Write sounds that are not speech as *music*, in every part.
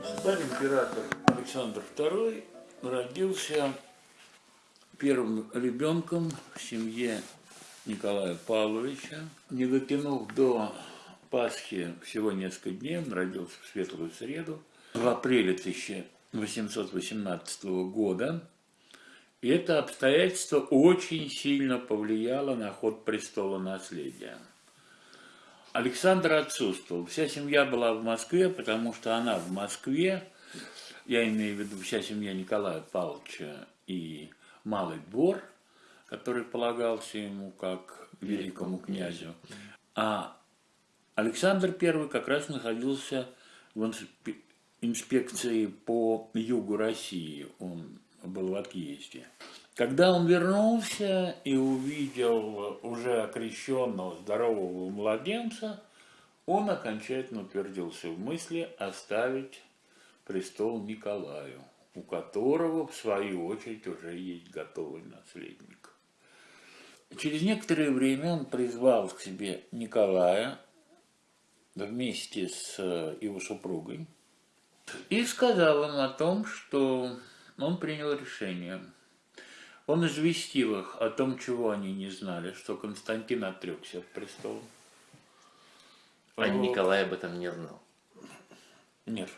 Государь-император Александр II родился первым ребенком в семье Николая Павловича. Не дотянув до Пасхи всего несколько дней, он родился в Светлую Среду в апреле 1818 года. И это обстоятельство очень сильно повлияло на ход престола наследия. Александр отсутствовал. Вся семья была в Москве, потому что она в Москве, я имею в виду вся семья Николая Павловича и Малый двор, который полагался ему как великому князю. А Александр I как раз находился в инспекции по югу России, он был в отъезде. Когда он вернулся и увидел уже окрещенного здорового младенца, он окончательно утвердился в мысли оставить престол Николаю, у которого, в свою очередь, уже есть готовый наследник. Через некоторое время он призвал к себе Николая вместе с его супругой и сказал им о том, что он принял решение – он известил их о том, чего они не знали, что Константин отрекся от престола. А вот. Николай об этом не знал? Нет.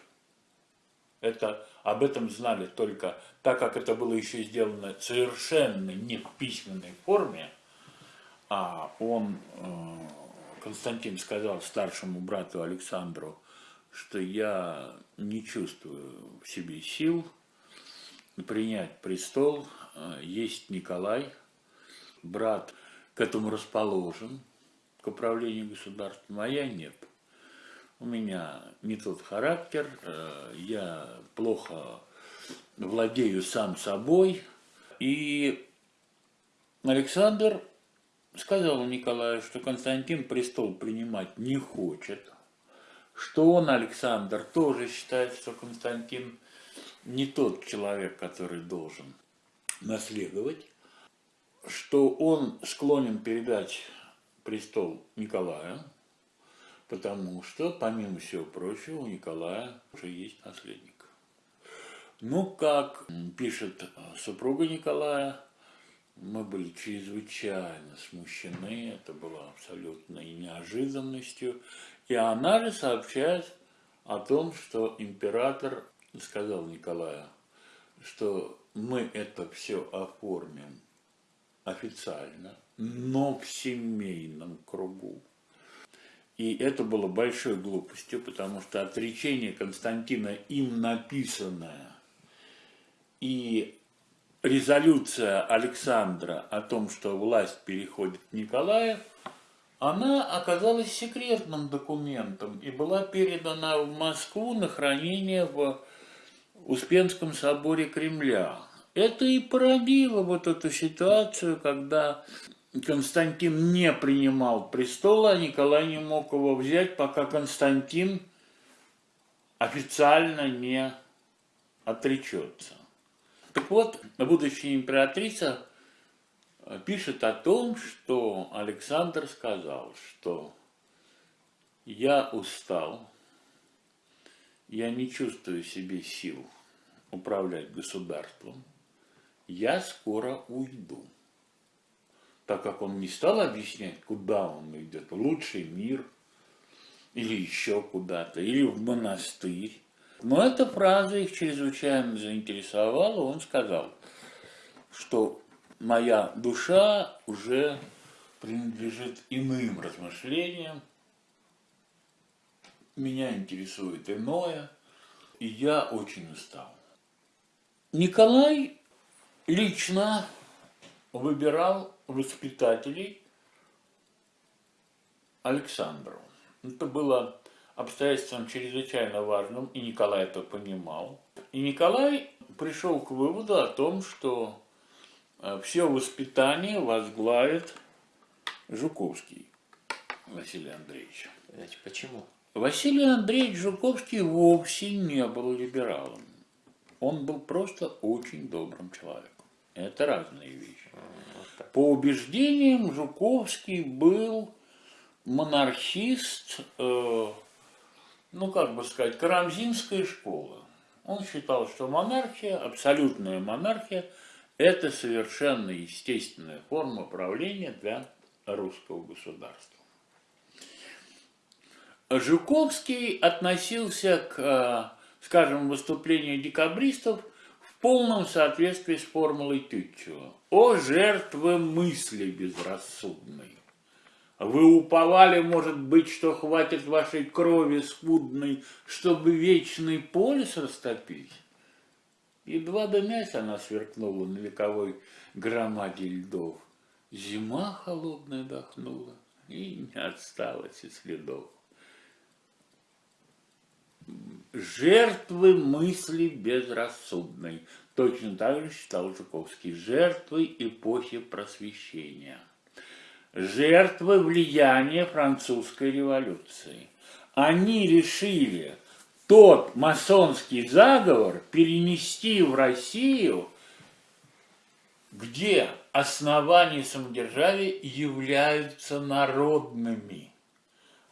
Это, об этом знали только, так как это было еще сделано совершенно не в письменной форме, а он, э, Константин сказал старшему брату Александру, что я не чувствую в себе сил принять престол, есть Николай, брат к этому расположен, к управлению государством, а я нет. У меня не тот характер, э, я плохо владею сам собой. И Александр сказал Николаю, что Константин престол принимать не хочет, что он, Александр, тоже считает, что Константин не тот человек, который должен наследовать, что он склонен передать престол Николаю, потому что, помимо всего прочего, у Николая уже есть наследник. Ну, как пишет супруга Николая, мы были чрезвычайно смущены, это было абсолютной неожиданностью. И она же сообщает о том, что император сказал Николаю, что мы это все оформим официально, но в семейном кругу. И это было большой глупостью, потому что отречение Константина им написанное и резолюция Александра о том, что власть переходит к она оказалась секретным документом и была передана в Москву на хранение в Успенском соборе Кремля. Это и породило вот эту ситуацию, когда Константин не принимал престола, а Николай не мог его взять, пока Константин официально не отречется. Так вот, будущая императрица пишет о том, что Александр сказал, что я устал, я не чувствую себе сил управлять государством, я скоро уйду. Так как он не стал объяснять, куда он идет, лучший мир, или еще куда-то, или в монастырь. Но эта фраза их чрезвычайно заинтересовала, он сказал, что моя душа уже принадлежит иным размышлениям, меня интересует иное, и я очень устал. Николай лично выбирал воспитателей Александру. Это было обстоятельством чрезвычайно важным, и Николай это понимал. И Николай пришел к выводу о том, что э, все воспитание возглавит Жуковский Василий Андреевич. Почему? Василий Андреевич Жуковский вовсе не был либералом. Он был просто очень добрым человеком. Это разные вещи. По убеждениям Жуковский был монархист, э, ну как бы сказать, карамзинская школа. Он считал, что монархия, абсолютная монархия, это совершенно естественная форма правления для русского государства. Жуковский относился к, э, скажем, выступлению декабристов в полном соответствии с формулой Тютчева. «О жертвы мысли безрассудной! Вы уповали, может быть, что хватит вашей крови скудной, чтобы вечный полюс растопить?» Едва дымясь, она сверкнула на вековой громаде льдов. Зима холодная дохнула, и не осталось и следов. Жертвы мысли безрассудной. Точно так же считал Жуковский. Жертвы эпохи просвещения. Жертвы влияния французской революции. Они решили тот масонский заговор перенести в Россию, где основания самодержавия являются народными.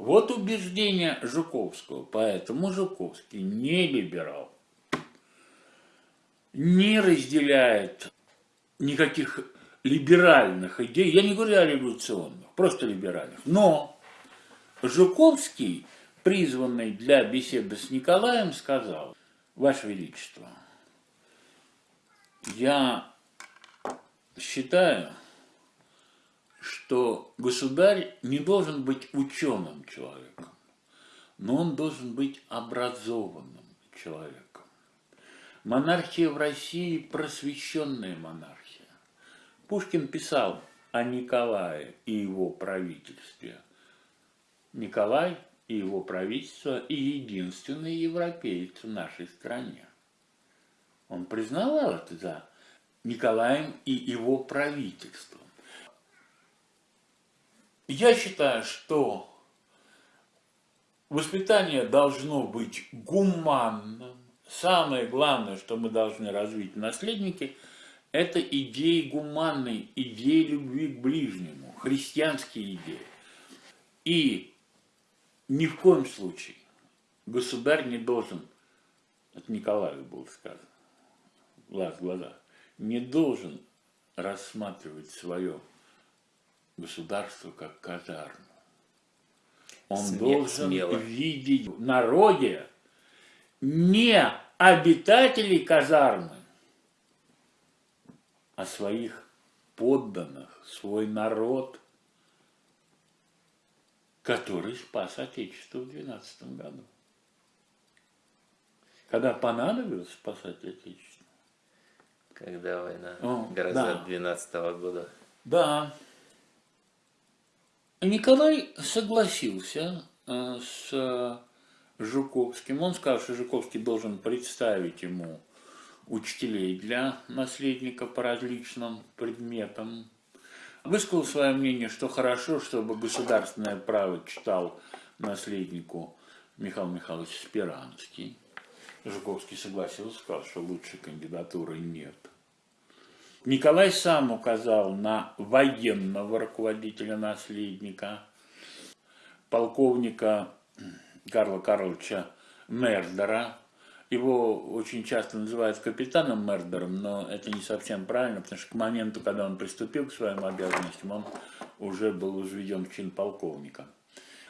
Вот убеждение Жуковского, поэтому Жуковский не либерал, не разделяет никаких либеральных идей, я не говорю о революционных, просто либеральных, но Жуковский, призванный для беседы с Николаем, сказал, Ваше Величество, я считаю, что государь не должен быть ученым человеком, но он должен быть образованным человеком. Монархия в России – просвещенная монархия. Пушкин писал о Николае и его правительстве. Николай и его правительство и единственные европейцы в нашей стране. Он признавал это за Николаем и его правительством. Я считаю, что воспитание должно быть гуманным. Самое главное, что мы должны развить наследники, это идеи гуманной, идеи любви к ближнему, христианские идеи. И ни в коем случае государь не должен, это Николаю было сказано, глаз в глаза, не должен рассматривать свое государство как казарму. Он Смех, должен смело. видеть в народе не обитателей казармы, а своих подданных, свой народ, который спас Отечество в 12 году. Когда понадобилось спасать Отечество. Когда война О, гроза да. 12 года. Да. Николай согласился э, с Жуковским. Он сказал, что Жуковский должен представить ему учителей для наследника по различным предметам. Высказал свое мнение, что хорошо, чтобы государственное право читал наследнику Михаил Михайлович Спиранский. Жуковский согласился, сказал, что лучшей кандидатуры нет. Николай сам указал на военного руководителя-наследника, полковника Карла Карловича Мердера. Его очень часто называют капитаном Мердером, но это не совсем правильно, потому что к моменту, когда он приступил к своим обязанностям, он уже был возведен в чин полковника.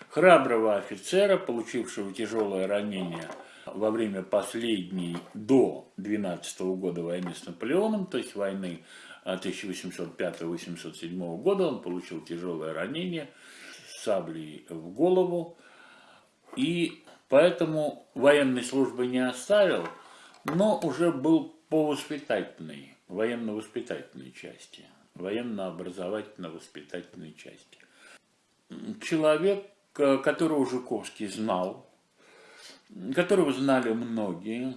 Храброго офицера, получившего тяжелое ранение – во время последней до 12 года войны с Наполеоном, то есть войны 1805-1807 года, он получил тяжелое ранение саблей в голову, и поэтому военной службы не оставил, но уже был по воспитательной, военно-воспитательной части, военно-образовательно-воспитательной части. Человек, которого Жуковский знал, которого знали многие.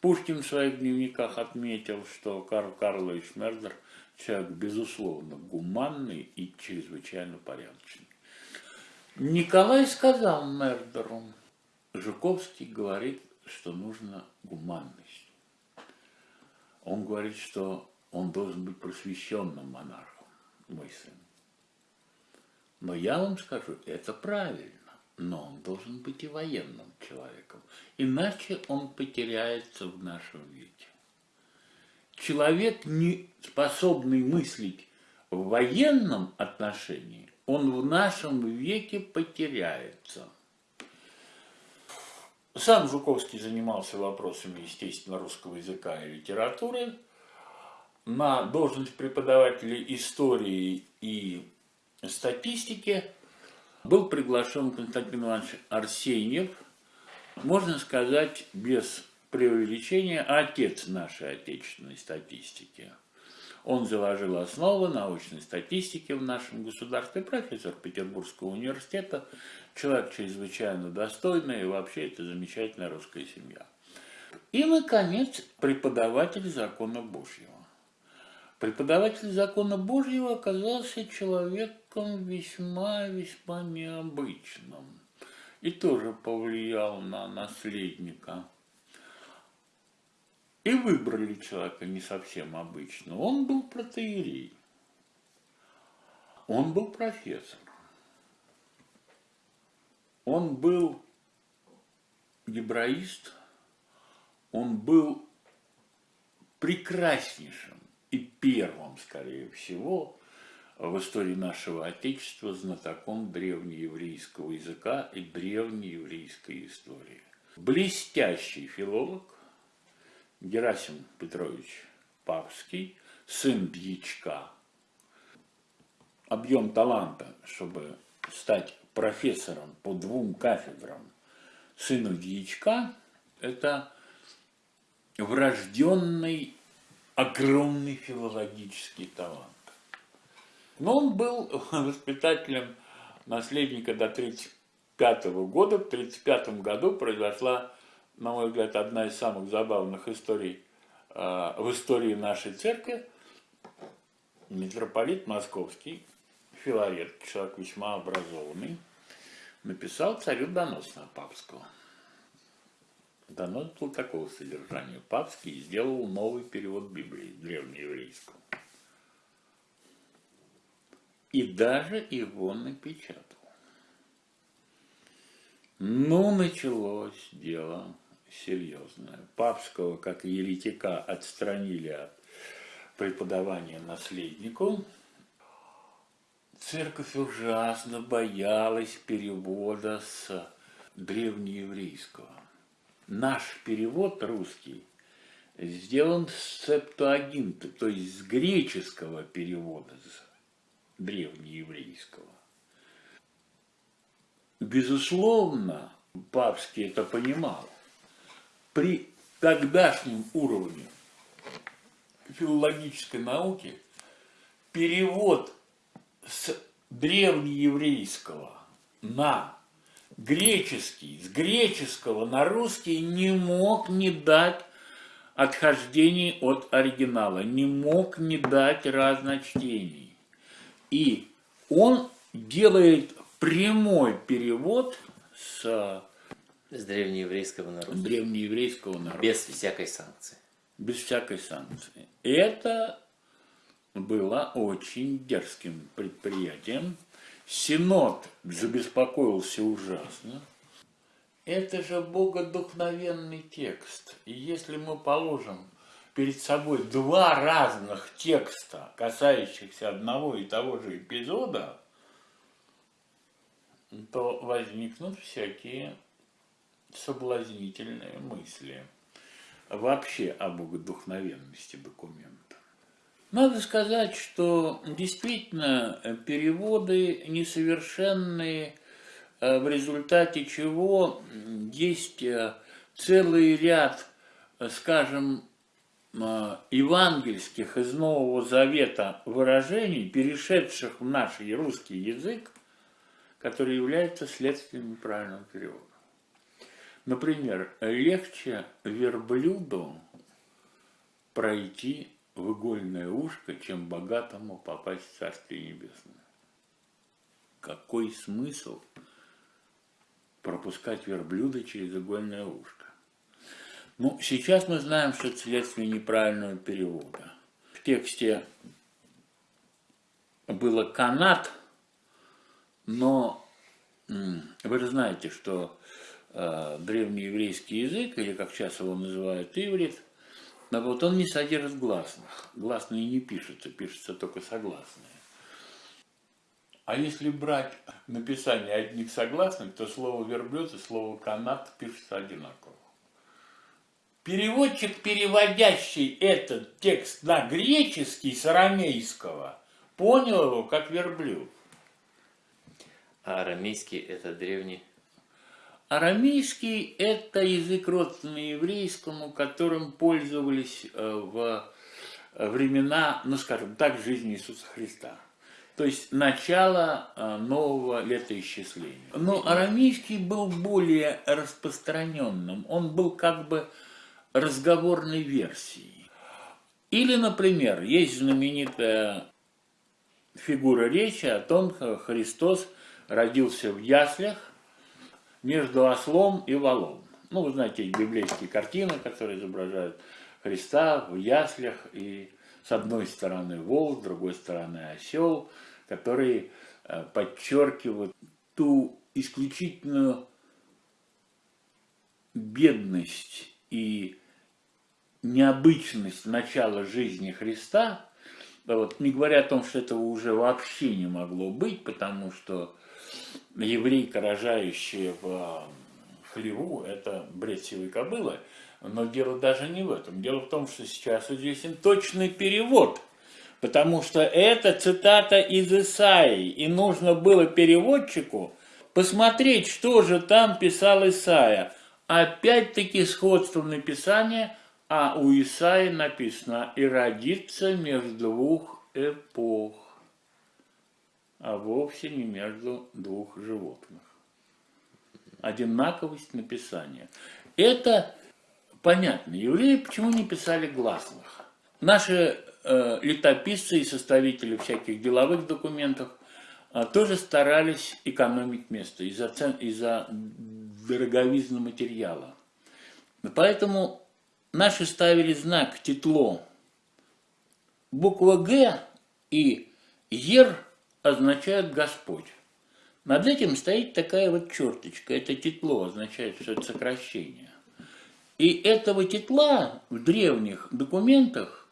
Пушкин в своих дневниках отметил, что Карл Карлович Мердер человек, безусловно, гуманный и чрезвычайно порядочный. Николай сказал Мердеру, Жуковский говорит, что нужно гуманность. Он говорит, что он должен быть просвещенным монархом, мой сын. Но я вам скажу, это правильно. Но он должен быть и военным человеком. Иначе он потеряется в нашем веке. Человек, не способный мыслить в военном отношении, он в нашем веке потеряется. Сам Жуковский занимался вопросами, естественно, русского языка и литературы. На должность преподавателя истории и статистики был приглашен Константин Иванович Арсеньев, можно сказать, без преувеличения, отец нашей отечественной статистики. Он заложил основы научной статистики в нашем государстве, профессор Петербургского университета, человек чрезвычайно достойный, и вообще это замечательная русская семья. И, наконец, преподаватель закона Божьего. Преподаватель закона Божьего оказался человеком весьма-весьма необычным и тоже повлиял на наследника. И выбрали человека не совсем обычного. Он был протеерей. Он был профессор. Он был гебраист. Он был прекраснейшим и первым, скорее всего, в истории нашего Отечества знатоком древнееврейского языка и древнееврейской истории. Блестящий филолог, Герасим Петрович Павский, сын дьячка. Объем таланта, чтобы стать профессором по двум кафедрам сыну дьячка, это врожденный огромный филологический талант. Но он был *laughs* воспитателем наследника до 1935 года. В 1935 году произошла на мой взгляд, одна из самых забавных историй э, в истории нашей церкви. Митрополит Московский, Филарет, человек весьма образованный, написал царю донос на Папского. Донос был такого содержания. Папский сделал новый перевод Библии, древнееврейского. И даже его напечатал. Ну, началось дело серьезное. Папского, как и еретика, отстранили от преподавания наследнику. Церковь ужасно боялась перевода с древнееврейского. Наш перевод русский сделан с септуагинта, то есть с греческого перевода, с древнееврейского. Безусловно, Папский это понимал при тогдашнем уровне филологической науки перевод с древнееврейского на греческий, с греческого на русский не мог не дать отхождений от оригинала, не мог не дать разночтений. И он делает прямой перевод с с древнееврейского народа. Древнееврейского народа. Без всякой санкции. Без всякой санкции. Это было очень дерзким предприятием. Синод забеспокоился ужасно. Это же богодухновенный текст. И если мы положим перед собой два разных текста, касающихся одного и того же эпизода, то возникнут всякие соблазнительные мысли вообще об богодухновенности документа. Надо сказать, что действительно переводы несовершенные, э, в результате чего есть э, целый ряд, э, скажем, евангельских из Нового Завета выражений, перешедших в наш русский язык, которые являются следствием неправильного перевода. Например, легче верблюду пройти в игольное ушко, чем богатому попасть в Царствие Небесное. Какой смысл пропускать верблюда через игольное ушко? Ну, сейчас мы знаем, что это следствие неправильного перевода. В тексте было канат, но Вы же знаете, что э, древнееврейский язык, или как сейчас его называют иврит, но вот он не содержит гласных. Гласные не пишутся, пишутся только согласные. А если брать написание одних согласных, то слово верблюд и слово канат пишутся одинаково. Переводчик, переводящий этот текст на греческий с арамейского, понял его как верблюд. А арамейский это древний. Арамейский – это язык родственный еврейскому, которым пользовались э, в времена, ну скажем так, жизни Иисуса Христа. То есть начало э, нового летоисчисления. Но арамейский был более распространенным. Он был как бы разговорной версией. Или, например, есть знаменитая фигура речи о том, как Христос родился в яслях между ослом и валом. Ну, вы знаете, библейские картины, которые изображают Христа в яслях, и с одной стороны вол, с другой стороны осел, которые э, подчеркивают ту исключительную бедность и необычность начала жизни Христа, вот, не говоря о том, что этого уже вообще не могло быть, потому что еврейка, рожающая в хлеву, это бред сивой кобылы, но дело даже не в этом. Дело в том, что сейчас известен точный перевод, потому что это цитата из Исаии, и нужно было переводчику посмотреть, что же там писал Исаия. Опять-таки сходство написания, а у Исаи написано «и родится между двух эпох» а вовсе не между двух животных. Одинаковость написания. Это понятно. Евреи почему не писали гласных? Наши э, летописцы и составители всяких деловых документов э, тоже старались экономить место из-за из дороговизны материала. Поэтому наши ставили знак титло. Буква Г и Ер означает Господь. Над этим стоит такая вот черточка. Это тетло означает, что это сокращение. И этого тетла в древних документах,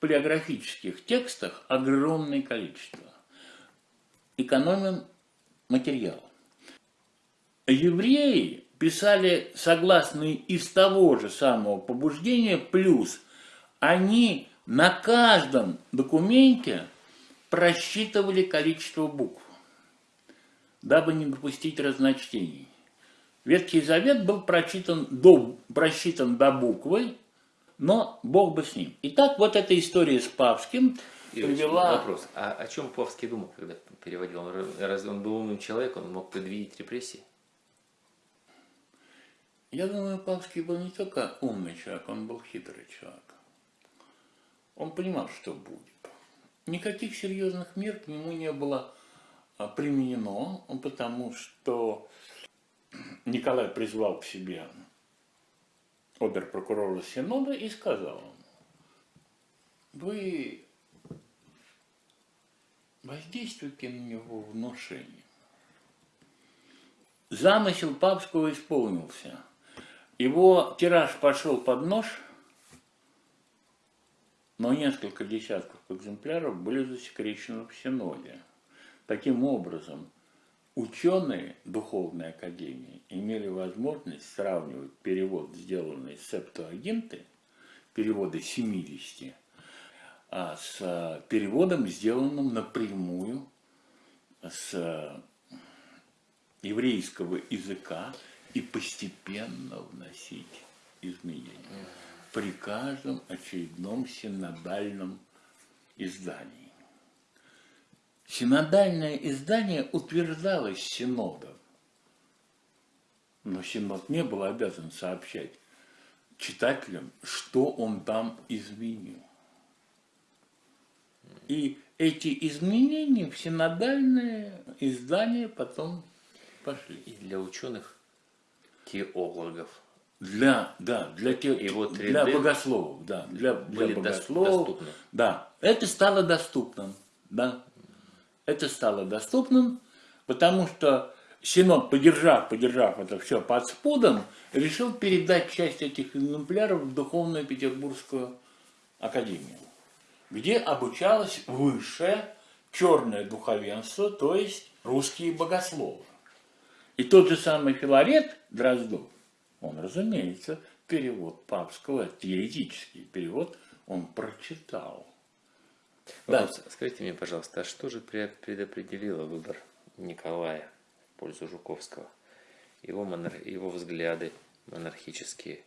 палеографических текстах огромное количество. Экономим материал. Евреи писали согласные из того же самого побуждения, плюс они на каждом документе просчитывали количество букв, дабы не допустить разночтений. Ветхий Завет был прочитан до, просчитан до буквы, но Бог бы с ним. Итак, вот эта история с Павским привела... Вопрос. А о чем Павский думал, когда переводил? Разве он был умным человеком, он мог предвидеть репрессии? Я думаю, Павский был не только умный человек, он был хитрый человек. Он понимал, что будет. Никаких серьезных мер к нему не было а, применено, потому что Николай призвал к себе обер-прокурора Синода и сказал ему, вы воздействуйте на него внушением. Замысел Папского исполнился. Его тираж пошел под нож – но несколько десятков экземпляров были засекречены в Синоде. Таким образом, ученые Духовной Академии имели возможность сравнивать перевод, сделанный Септуагинты, переводы 70, а с переводом, сделанным напрямую с еврейского языка и постепенно вносить изменения при каждом очередном синодальном издании. Синодальное издание утверждалось синодом, но синод не был обязан сообщать читателям, что он там изменил. И эти изменения в синодальное издание потом пошли. И для ученых теологов для, да, для, те, и вот для богословов, да, для, для богословов, доступны. да, это стало доступным, да, это стало доступным, потому что Синод, подержав, подержав это все под спудом, решил передать часть этих экземпляров в Духовную Петербургскую академию, где обучалось высшее черное духовенство, то есть русские богословы. И тот же самый Филарет Дроздов, он, разумеется, перевод папского, теоретический перевод, он прочитал. Да. Скажите мне, пожалуйста, а что же предопределило выбор Николая в пользу Жуковского? Его, монар... его взгляды монархические.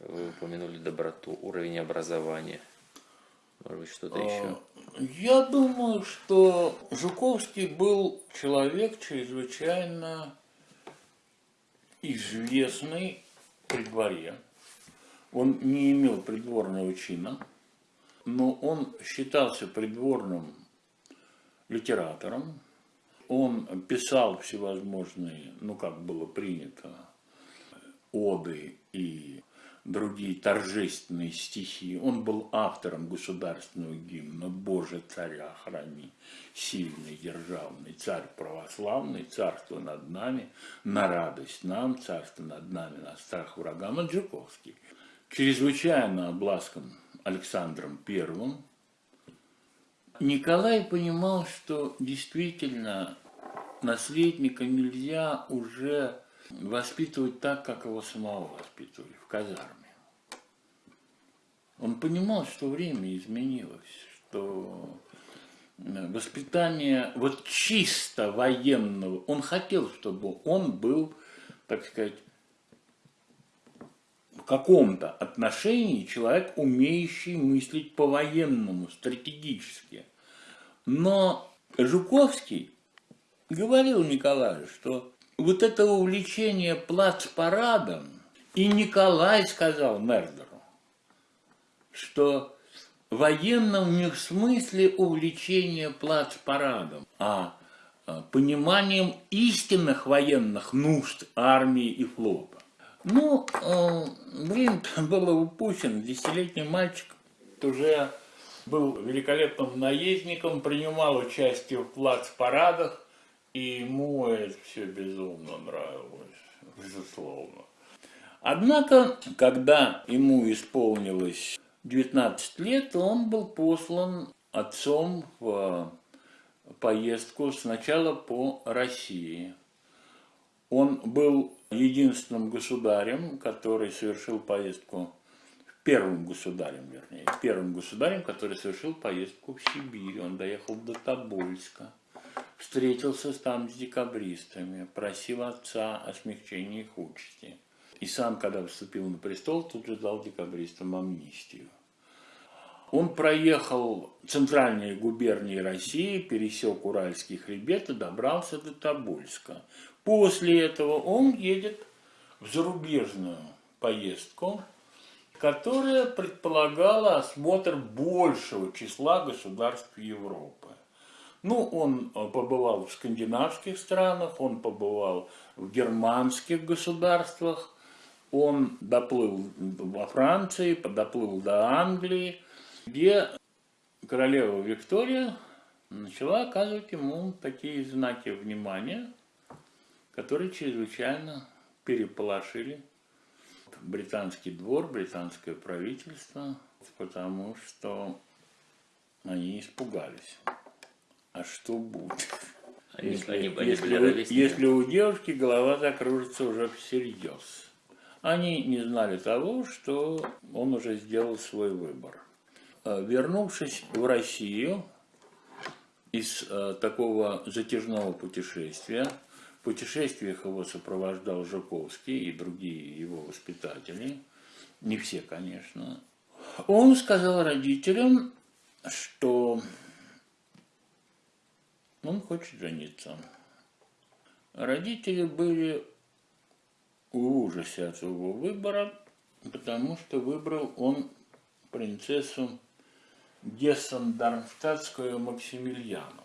Вы упомянули доброту, уровень образования. Может быть, что-то еще? А, я думаю, что Жуковский был человек чрезвычайно известный при дворе. Он не имел придворного чина, но он считался придворным литератором. Он писал всевозможные, ну как было принято, оды и другие торжественные стихи. Он был автором государственного гимна «Боже, царя храни, сильный, державный, царь православный, царство над нами, на радость нам, царство над нами, на страх врагам». Аджиковский. Чрезвычайно обласкан Александром Первым. Николай понимал, что действительно наследника нельзя уже воспитывать так, как его самого воспитывали в казарме. Он понимал, что время изменилось, что э, воспитание вот чисто военного, он хотел, чтобы он был, так сказать, в каком-то отношении человек, умеющий мыслить по-военному, стратегически. Но Жуковский говорил Николаю, что вот это увлечение плацпарадом, и Николай сказал Мердеру, что военном не в смысле увлечения плацпарадом, а, а пониманием истинных военных нужд армии и флота. Ну, э, блин, было упущено. Десятилетний мальчик уже был великолепным наездником, принимал участие в плацпарадах, и ему это все безумно нравилось, безусловно. Однако, когда ему исполнилось 19 лет, он был послан отцом в поездку сначала по России. Он был единственным государем, который совершил поездку, первым государем, вернее, первым государем, который совершил поездку в Сибирь. Он доехал до Тобольска встретился там с декабристами, просил отца о смягчении их участи. И сам, когда вступил на престол, тут же дал декабристам амнистию. Он проехал центральные губернии России, пересек Уральский хребет и добрался до Тобольска. После этого он едет в зарубежную поездку, которая предполагала осмотр большего числа государств Европы. Ну, он э, побывал в скандинавских странах, он побывал в германских государствах, он доплыл во Франции, доплыл до Англии, где королева Виктория начала оказывать ему такие знаки внимания, которые чрезвычайно переполошили британский двор, британское правительство, потому что они испугались а что будет? Они, если, они, они если, у, если у девушки голова закружится уже всерьез. Они не знали того, что он уже сделал свой выбор. А, вернувшись в Россию из а, такого затяжного путешествия, в путешествиях его сопровождал Жуковский и другие его воспитатели, не все, конечно, он сказал родителям, что он хочет жениться. Родители были в ужасе от своего выбора, потому что выбрал он принцессу Гессен-Дармштадтскую Максимилиану.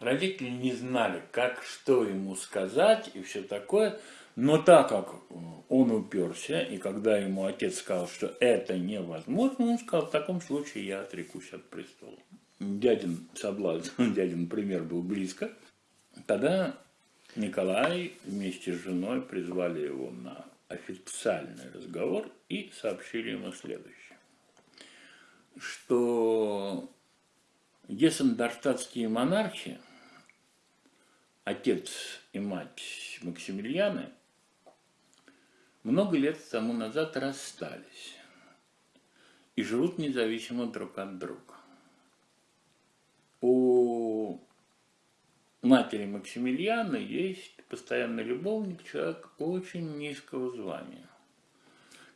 Родители не знали, как, что ему сказать и все такое, но так как он уперся, и когда ему отец сказал, что это невозможно, он сказал, в таком случае я отрекусь от престола дядин соблазн, *laughs* дядин пример был близко. Тогда Николай вместе с женой призвали его на официальный разговор и сообщили ему следующее, что гессендарштадтские монархи, отец и мать Максимилианы, много лет тому назад расстались и живут независимо друг от друга. У матери Максимилиана есть постоянный любовник, человек очень низкого звания.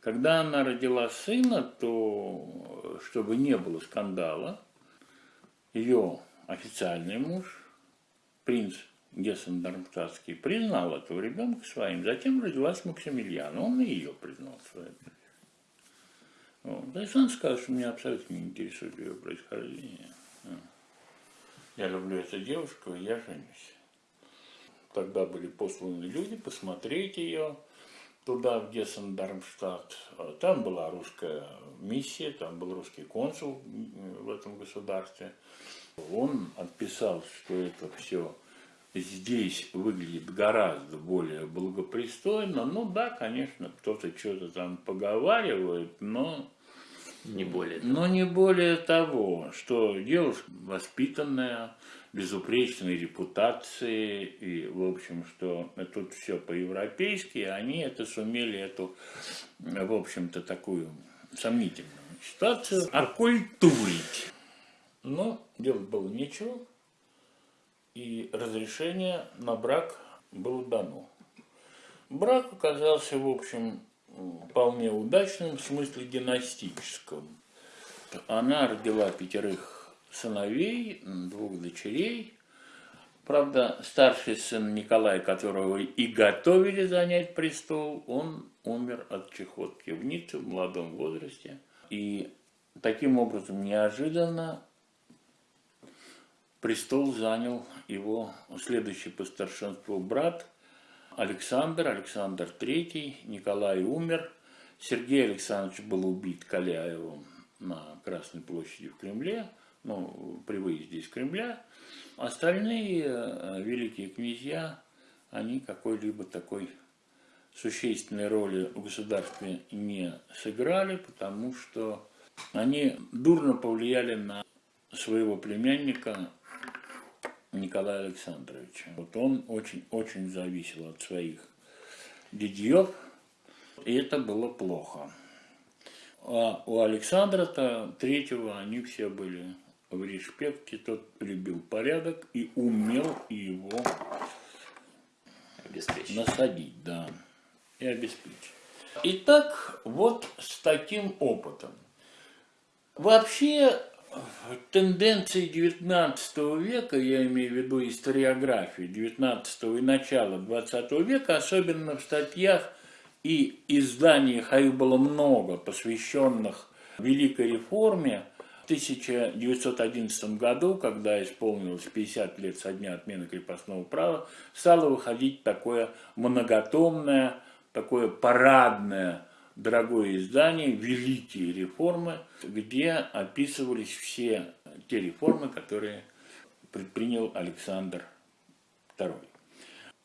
Когда она родила сына, то, чтобы не было скандала, ее официальный муж, принц Гессен-Дармштадтский, признал этого ребенка своим. Затем родилась Максимилиана, он и ее признал своим. Вот. Александр сказал, что меня абсолютно не интересует ее происхождение. Я люблю эту девушку, и я женюсь. Тогда были посланы люди посмотреть ее туда, в Гессен-Дармштадт. Там была русская миссия, там был русский консул в этом государстве. Он отписал, что это все здесь выглядит гораздо более благопристойно. Ну да, конечно, кто-то что-то там поговаривает, но не более того. Но не более того, что девушка воспитанная, безупречной репутации, и, в общем, что тут все по-европейски, они это сумели, эту, в общем-то, такую сомнительную ситуацию оккультурить. Но делать было нечего, и разрешение на брак было дано. Брак оказался, в общем, вполне удачным в смысле династическом. Она родила пятерых сыновей, двух дочерей. Правда, старший сын Николай, которого и готовили занять престол, он умер от чехотки в Ницце в молодом возрасте. И таким образом неожиданно престол занял его следующий по старшинству брат – Александр, Александр III, Николай умер, Сергей Александрович был убит Каляевым на Красной площади в Кремле, ну, при выезде из Кремля. Остальные э, великие князья, они какой-либо такой существенной роли в государстве не сыграли, потому что они дурно повлияли на своего племянника Николая Александровича. Вот он очень-очень зависел от своих дядьев, и это было плохо. А у Александра-то третьего они все были в респекте, тот любил порядок и умел его обеспечить. насадить, да, и обеспечить. Итак, вот с таким опытом. Вообще тенденции 19 века, я имею в виду историографию 19 и начала 20 века, особенно в статьях и изданиях, а их было много, посвященных Великой реформе, 1911 году, когда исполнилось 50 лет со дня отмены крепостного права, стало выходить такое многотомное, такое парадное дорогое издание «Великие реформы», где описывались все те реформы, которые предпринял Александр II.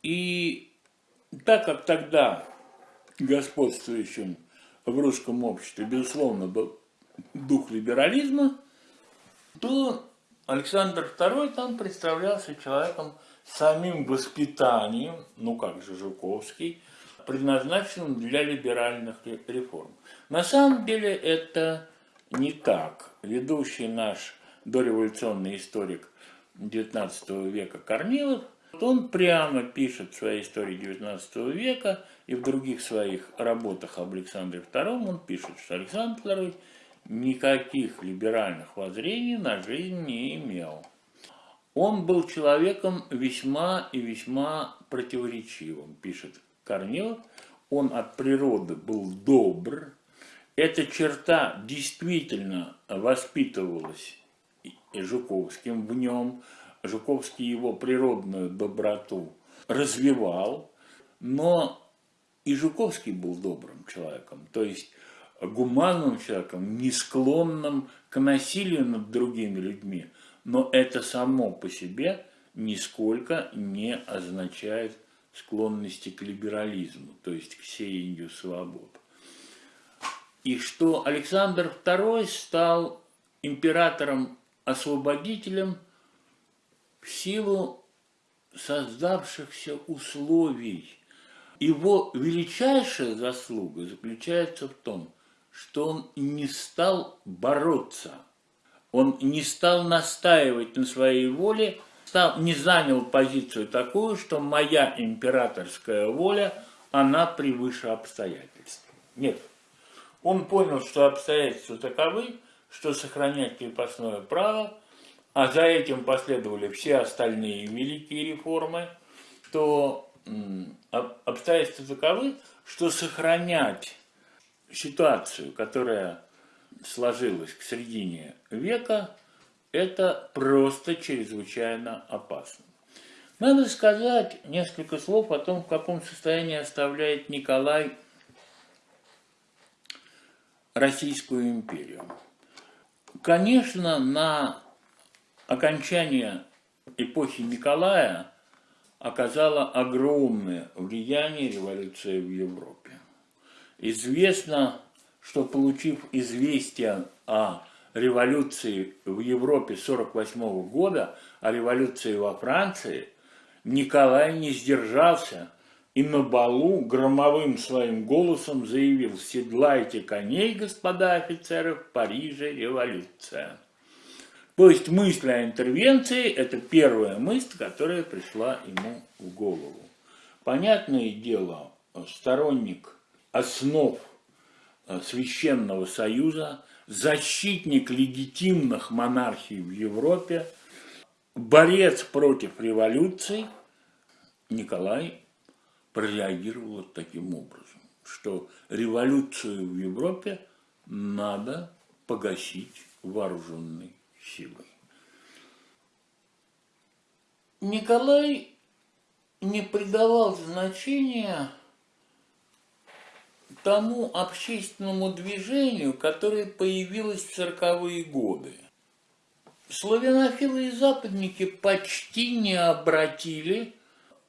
И так как тогда господствующим в русском обществе, безусловно, был дух либерализма, то Александр II там представлялся человеком самим воспитанием, ну как же Жуковский, предназначенным для либеральных реформ. На самом деле это не так. Ведущий наш дореволюционный историк XIX века Корнилов, он прямо пишет в своей истории XIX века и в других своих работах об Александре II, он пишет, что Александр II никаких либеральных воззрений на жизнь не имел. Он был человеком весьма и весьма противоречивым, пишет Корнилов, он от природы был добр. Эта черта действительно воспитывалась Жуковским в нем. Жуковский его природную доброту развивал, но и Жуковский был добрым человеком, то есть гуманным человеком, не склонным к насилию над другими людьми. Но это само по себе нисколько не означает склонности к либерализму, то есть к сеянию свобод. И что Александр II стал императором-освободителем в силу создавшихся условий. Его величайшая заслуга заключается в том, что он не стал бороться, он не стал настаивать на своей воле, стал, не занял позицию такую, что моя императорская воля, она превыше обстоятельств. Нет. Он понял, что обстоятельства таковы, что сохранять крепостное право, а за этим последовали все остальные великие реформы, то обстоятельства таковы, что сохранять ситуацию, которая сложилась к середине века, это просто чрезвычайно опасно. Надо сказать несколько слов о том, в каком состоянии оставляет Николай Российскую империю. Конечно, на окончание эпохи Николая оказала огромное влияние революция в Европе. Известно, что получив известие о революции в Европе 1948 года, о революции во Франции, Николай не сдержался и на балу громовым своим голосом заявил «Седлайте коней, господа офицеры, в Париже революция». То есть мысль о интервенции – это первая мысль, которая пришла ему в голову. Понятное дело, сторонник основ э, Священного Союза, защитник легитимных монархий в Европе, борец против революции, Николай прореагировал вот таким образом, что революцию в Европе надо погасить вооруженной силой. Николай не придавал значения тому общественному движению, которое появилось в цирковые годы. Славянофилы и западники почти не обратили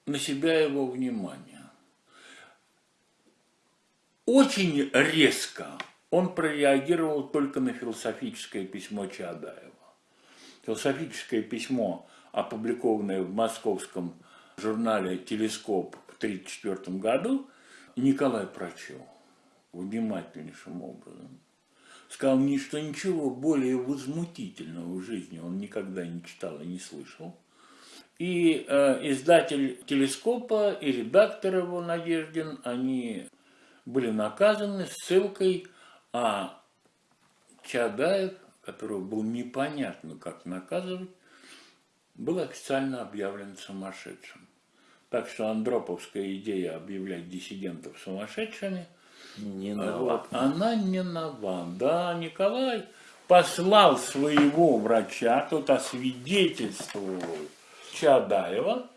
на себя его внимание. Очень резко он прореагировал только на философическое письмо Чаадаева. Философическое письмо, опубликованное в московском журнале «Телескоп» в 1934 году, Николай прочел внимательнейшим образом. Сказал мне, что ничего более возмутительного в жизни он никогда не читал и не слышал. И э, издатель телескопа и редактор его Надеждин, они были наказаны ссылкой, а Чадаев, которого было непонятно, как наказывать, был официально объявлен сумасшедшим. Так что андроповская идея объявлять диссидентов сумасшедшими – не нова. Вот, она не нова. Да, Николай послал своего врача, тот освидетельствовал Чадаева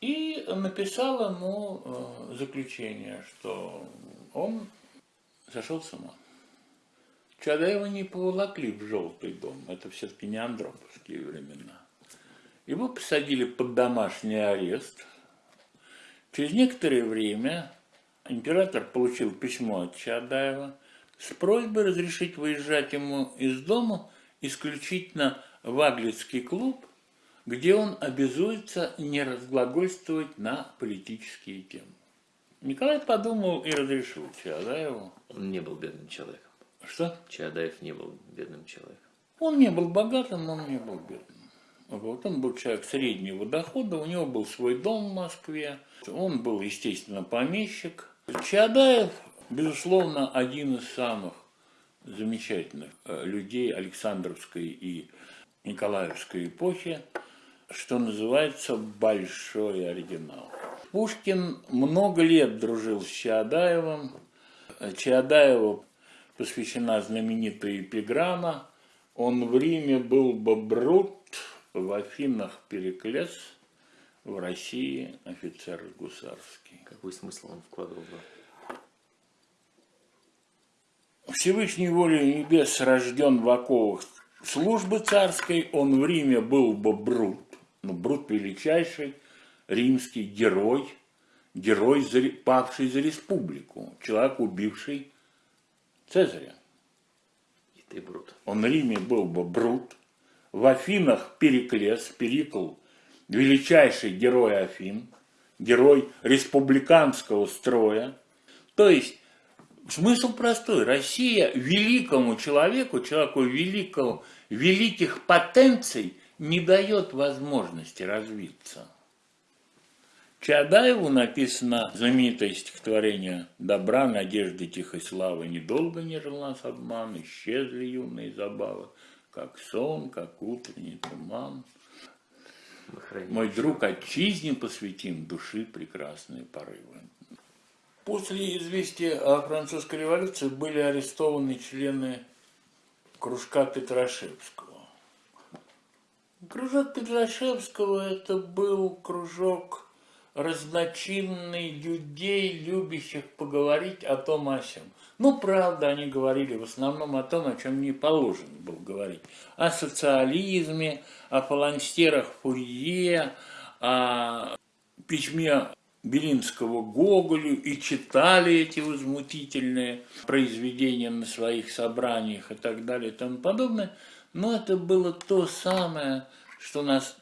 и написал ему э, заключение, что он сошел с ума. Чадаева не поволокли в желтый дом, это все-таки не андроповские времена. Его посадили под домашний арест. Через некоторое время император получил письмо от Чадаева с просьбой разрешить выезжать ему из дома исключительно в Аглицкий клуб, где он обязуется не разглагольствовать на политические темы. Николай подумал и разрешил Чадаеву. Он не был бедным человеком. Что? Чадаев не был бедным человеком. Он не был богатым, он не был бедным. Вот он был человек среднего дохода, у него был свой дом в Москве, он был, естественно, помещик, Чаадаев, безусловно, один из самых замечательных э, людей Александровской и Николаевской эпохи, что называется большой оригинал. Пушкин много лет дружил с Чаадаевым. Чаадаеву посвящена знаменитая эпиграмма «Он в Риме был бы брут, в Афинах Переклес, в России офицер гусарский. Какой смысл он вкладывал в Всевышней волей небес рожден в оковах службы царской, он в Риме был бы брут. Ну, Брут величайший римский герой, герой, павший за республику, человек, убивший Цезаря. И ты Брут. Он в Риме был бы Брут, в Афинах Периклес, Перикл, величайший герой Афин, герой республиканского строя. То есть смысл простой. Россия великому человеку, человеку великого, великих потенций не дает возможности развиться. Чадаеву написано знаменитое стихотворение «Добра, надежды, тихой славы, недолго не жил нас обман, исчезли юные забавы, как сон, как утренний туман». Мой друг, отчизне посвятим души прекрасные порывы. После известия о французской революции были арестованы члены кружка Петрашевского. Кружок Петрашевского это был кружок разночинный людей, любящих поговорить о том о сем. Ну, правда, они говорили в основном о том, о чем не положено было говорить. О социализме, о фаланстерах Фурье, о письме Белинского Гоголю и читали эти возмутительные произведения на своих собраниях и так далее и тому подобное. Но это было то самое, что нас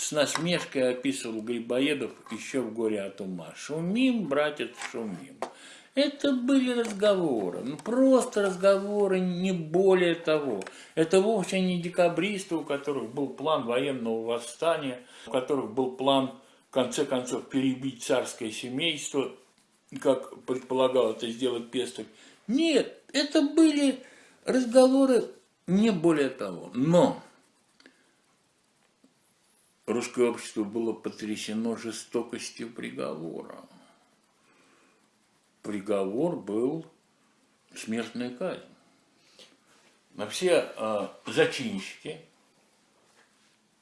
с насмешкой описывал Грибоедов еще в «Горе от ума». «Шумим, братец, шумим». Это были разговоры, ну просто разговоры, не более того. Это вовсе не декабристы, у которых был план военного восстания, у которых был план, в конце концов, перебить царское семейство, как предполагал это сделать Пестов. Нет, это были разговоры не более того. Но русское общество было потрясено жестокостью приговора приговор был смертная казнь. На все э, зачинщики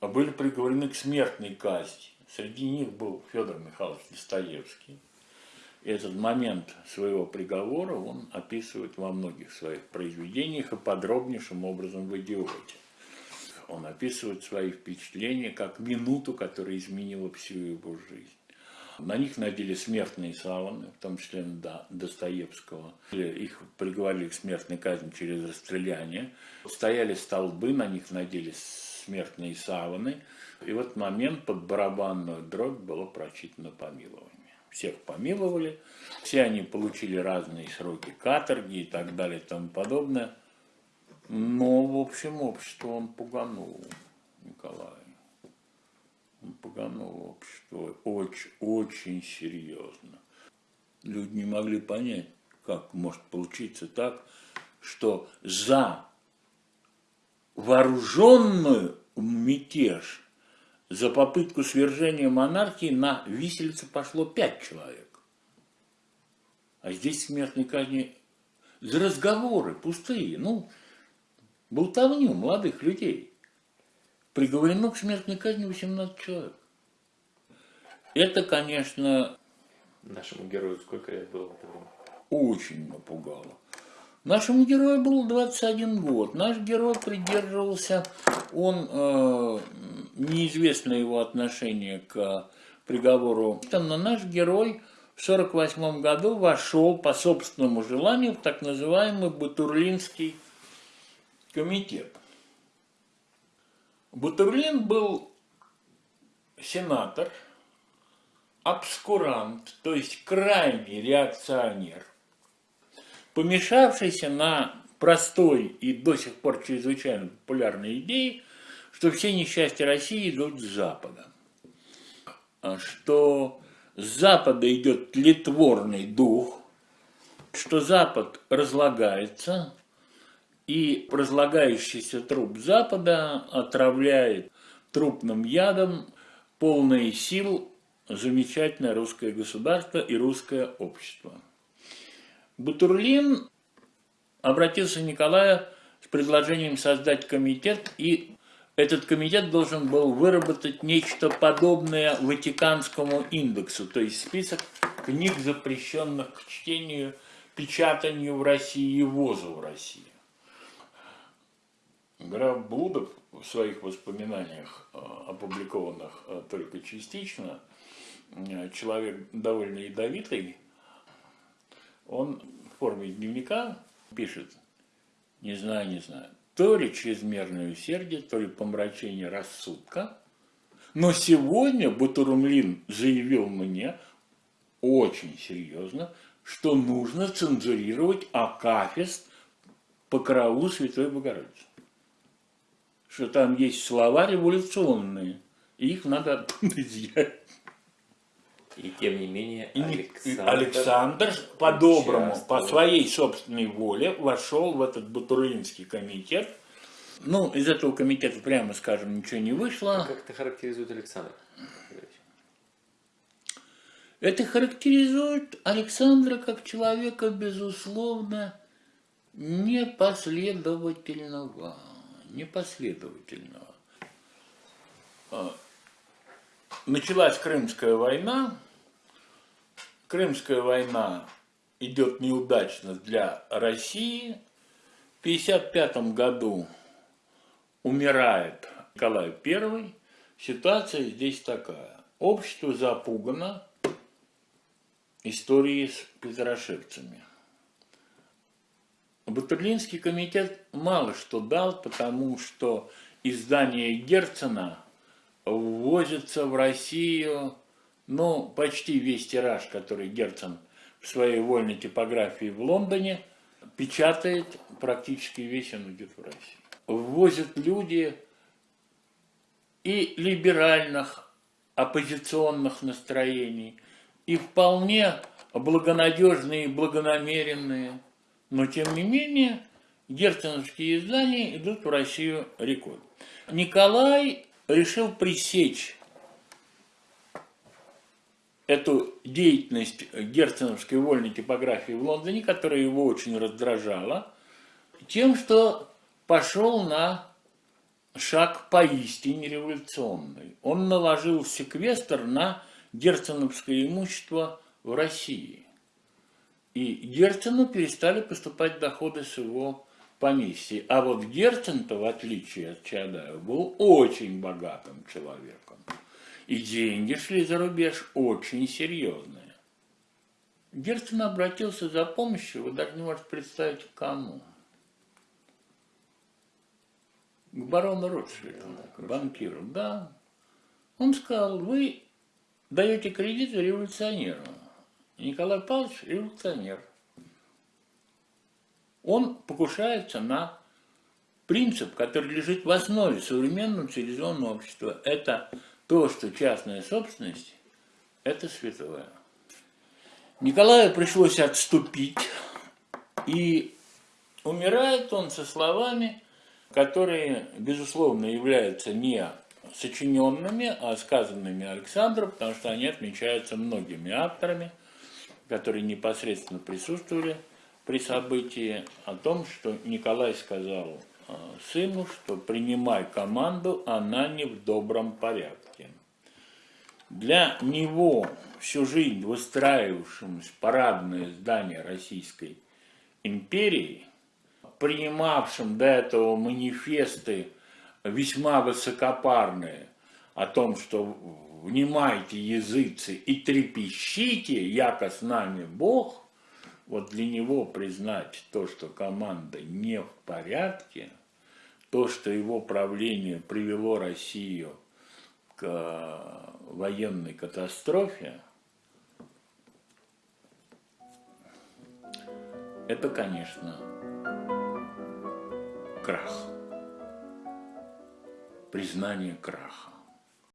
были приговорены к смертной казни. Среди них был Федор Михайлович Достоевский. Этот момент своего приговора он описывает во многих своих произведениях и подробнейшим образом в «Идиоте». Он описывает свои впечатления как минуту, которая изменила всю его жизнь. На них надели смертные саваны, в том числе на Достоевского. Их приговорили к смертной казни через расстреляние. Стояли столбы, на них надели смертные саваны. И в этот момент под барабанную дробь было прочитано помилование. Всех помиловали, все они получили разные сроки каторги и так далее и тому подобное. Но, в общем, общество он пуганул Николай погано общество очень, очень серьезно. Люди не могли понять, как может получиться так, что за вооруженную мятеж, за попытку свержения монархии на виселице пошло пять человек. А здесь смертной казни за разговоры пустые, ну, болтовню молодых людей приговорено к смертной казни 18 человек. Это, конечно... Нашему герою сколько лет было? Очень напугало. Нашему герою был 21 год. Наш герой придерживался, он, э, неизвестно его отношение к приговору, но наш герой в 1948 году вошел по собственному желанию в так называемый Батурлинский комитет. Бутурлин был сенатор, обскурант, то есть крайний реакционер, помешавшийся на простой и до сих пор чрезвычайно популярной идее, что все несчастья России идут с Запада. Что с Запада идет тлетворный дух, что Запад разлагается, и разлагающийся труп Запада отравляет трупным ядом полные сил замечательное русское государство и русское общество. Бутурлин обратился к Николаю с предложением создать комитет, и этот комитет должен был выработать нечто подобное Ватиканскому индексу, то есть список книг, запрещенных к чтению, печатанию в России и ввозу в Россию. Граф Блудов в своих воспоминаниях, э, опубликованных э, только частично, э, человек довольно ядовитый, он в форме дневника пишет, не знаю, не знаю, то ли чрезмерное усердие, то ли помрачение рассудка, но сегодня Батурумлин заявил мне очень серьезно, что нужно цензурировать Акафист по караулу Святой Богородицы что там есть слова революционные, и их надо оттуда изъять. И тем не менее Александр, Александр по-доброму, по своей собственной воле вошел в этот Батурлинский комитет. Ну, из этого комитета, прямо скажем, ничего не вышло. Как это характеризует Александр? Это характеризует Александра как человека, безусловно, непоследовательного непоследовательного. А, началась Крымская война. Крымская война идет неудачно для России. В 1955 году умирает Николай I. Ситуация здесь такая. Общество запугано историей с петрошевцами. Батурлинский комитет мало что дал, потому что издание Герцена ввозится в Россию, ну, почти весь тираж, который Герцен в своей вольной типографии в Лондоне печатает, практически весь он идет в Россию. Ввозят люди и либеральных, оппозиционных настроений, и вполне благонадежные благонамеренные – но, тем не менее, герценовские издания идут в Россию рекой. Николай решил пресечь эту деятельность герценовской вольной типографии в Лондоне, которая его очень раздражала, тем, что пошел на шаг поистине революционный. Он наложил секвестр на герценовское имущество в России. И Герцену перестали поступать доходы с его поместья. А вот Герцен-то, в отличие от Чадаева, был очень богатым человеком. И деньги шли за рубеж очень серьезные. Герцен обратился за помощью, вы даже не можете представить, к кому. К барону Ротшильду, к банкиру, да. Он сказал, вы даете кредиты революционеру. Николай Павлович революционер. Он покушается на принцип, который лежит в основе современного цивилизованного общества. Это то, что частная собственность – это святое. Николаю пришлось отступить, и умирает он со словами, которые, безусловно, являются не сочиненными, а сказанными Александром, потому что они отмечаются многими авторами – которые непосредственно присутствовали при событии, о том, что Николай сказал э, сыну, что принимай команду, она не в добром порядке. Для него всю жизнь выстраивавшемуся парадное здание Российской империи, принимавшим до этого манифесты весьма высокопарные о том, что внимайте, языцы, и трепещите, яко с нами Бог, вот для него признать то, что команда не в порядке, то, что его правление привело Россию к э, военной катастрофе, это, конечно, крах, признание краха.